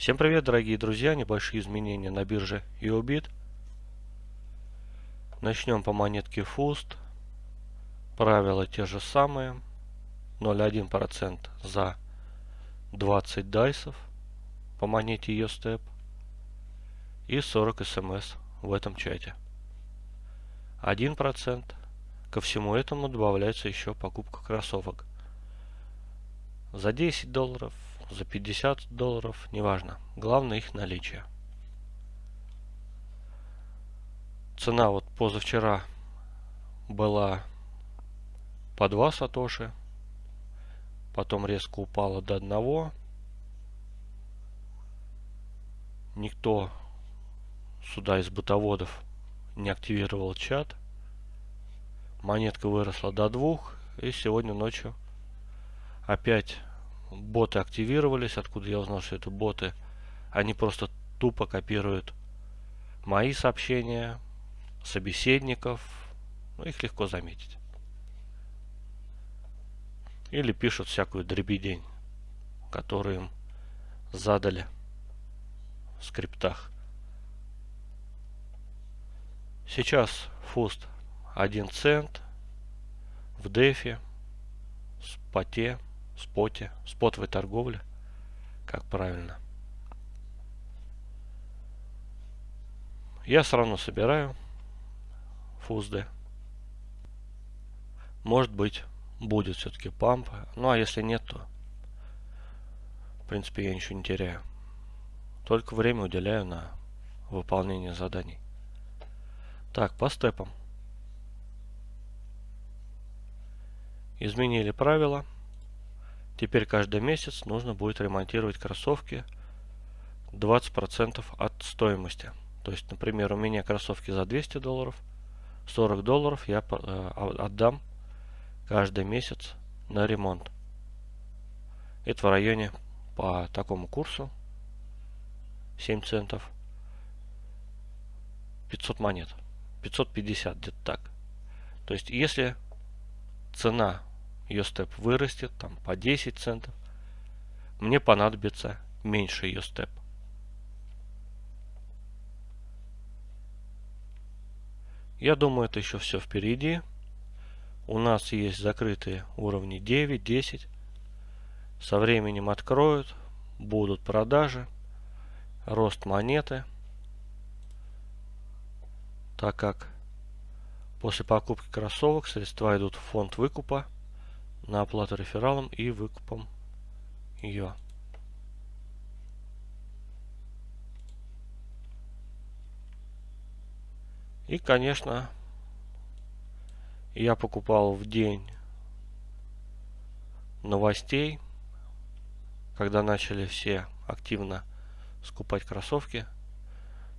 Всем привет, дорогие друзья! Небольшие изменения на бирже EOBIT. Начнем по монетке FUST. Правила те же самые. 0,1% за 20 дайсов по монете EOSTEP и 40 смс в этом чате. 1%. Ко всему этому добавляется еще покупка кроссовок. За 10 долларов, за 50 долларов, неважно. Главное их наличие. Цена вот позавчера была по 2 сатоши. Потом резко упала до 1. Никто сюда из бытоводов не активировал чат. Монетка выросла до 2. И сегодня ночью опять боты активировались. Откуда я узнал, что это боты? Они просто тупо копируют мои сообщения, собеседников. Ну, их легко заметить. Или пишут всякую дребедень, которую им задали в скриптах. Сейчас фуст 1 цент в дефе, споте споте, спотовой торговле, как правильно. Я все равно собираю фузды. Может быть, будет все-таки памп. Ну, а если нет, то, в принципе, я ничего не теряю. Только время уделяю на выполнение заданий. Так, по степам. Изменили правила. Теперь каждый месяц нужно будет ремонтировать кроссовки 20% от стоимости. То есть, например, у меня кроссовки за 200 долларов, 40 долларов я э, отдам каждый месяц на ремонт. Это в районе по такому курсу 7 центов 500 монет. 550 где-то так. То есть, если цена ее степ вырастет там по 10 центов, мне понадобится меньше ее степ. Я думаю, это еще все впереди. У нас есть закрытые уровни 9, 10. Со временем откроют, будут продажи, рост монеты. Так как после покупки кроссовок средства идут в фонд выкупа на оплату рефералом и выкупом ее. И, конечно, я покупал в день новостей, когда начали все активно скупать кроссовки.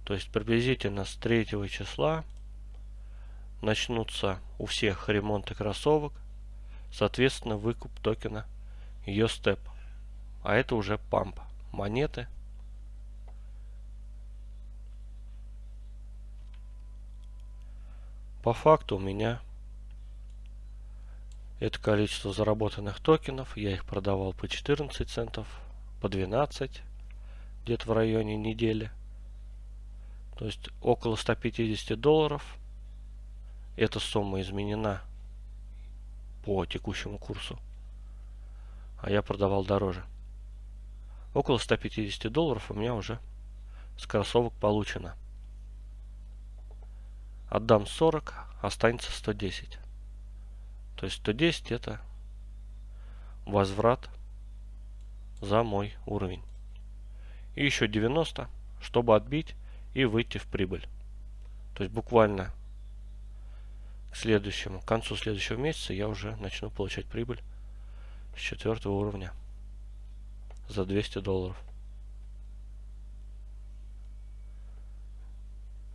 То есть приблизительно с 3 числа начнутся у всех ремонты кроссовок. Соответственно, выкуп токена ее степ. А это уже памп. Монеты. По факту у меня это количество заработанных токенов. Я их продавал по 14 центов, по 12, где-то в районе недели. То есть около 150 долларов. Эта сумма изменена по текущему курсу. А я продавал дороже. Около 150 долларов у меня уже с кроссовок получено. Отдам 40, останется 110. То есть 110 это возврат за мой уровень. И еще 90, чтобы отбить и выйти в прибыль. То есть буквально следующему, к концу следующего месяца я уже начну получать прибыль с четвертого уровня за 200 долларов.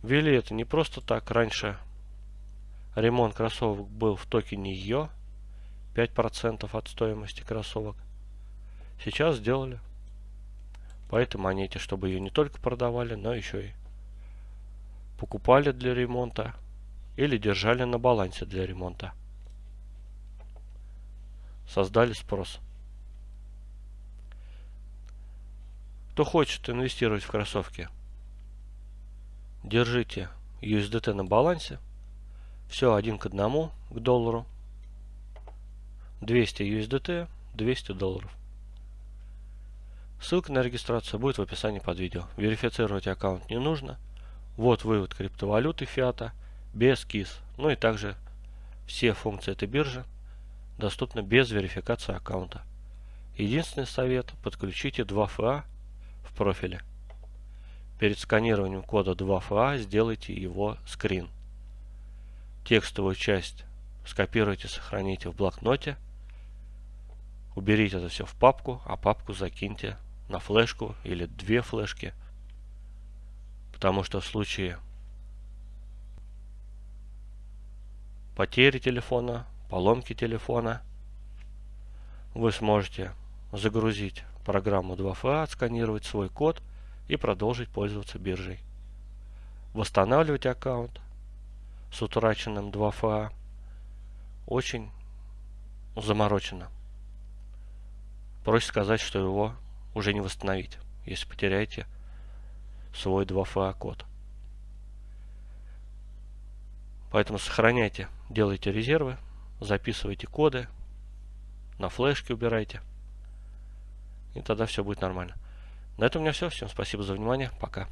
Ввели это не просто так. Раньше ремонт кроссовок был в токене ее 5% от стоимости кроссовок. Сейчас сделали по этой монете, чтобы ее не только продавали, но еще и покупали для ремонта или держали на балансе для ремонта. Создали спрос. Кто хочет инвестировать в кроссовки, держите USDT на балансе. Все один к одному к доллару. 200 USDT, 200 долларов. Ссылка на регистрацию будет в описании под видео. Верифицировать аккаунт не нужно. Вот вывод криптовалюты фиата без КИС. Ну и также все функции этой биржи доступны без верификации аккаунта. Единственный совет – подключите 2FA в профиле. Перед сканированием кода 2FA сделайте его скрин. Текстовую часть скопируйте, сохраните в блокноте. Уберите это все в папку, а папку закиньте на флешку или две флешки. Потому что в случае потери телефона, поломки телефона, вы сможете загрузить программу 2FA, отсканировать свой код и продолжить пользоваться биржей. Восстанавливать аккаунт с утраченным 2FA очень заморочено. Проще сказать, что его уже не восстановить, если потеряете свой 2FA код. Поэтому сохраняйте, делайте резервы, записывайте коды, на флешке убирайте. И тогда все будет нормально. На этом у меня все. Всем спасибо за внимание. Пока.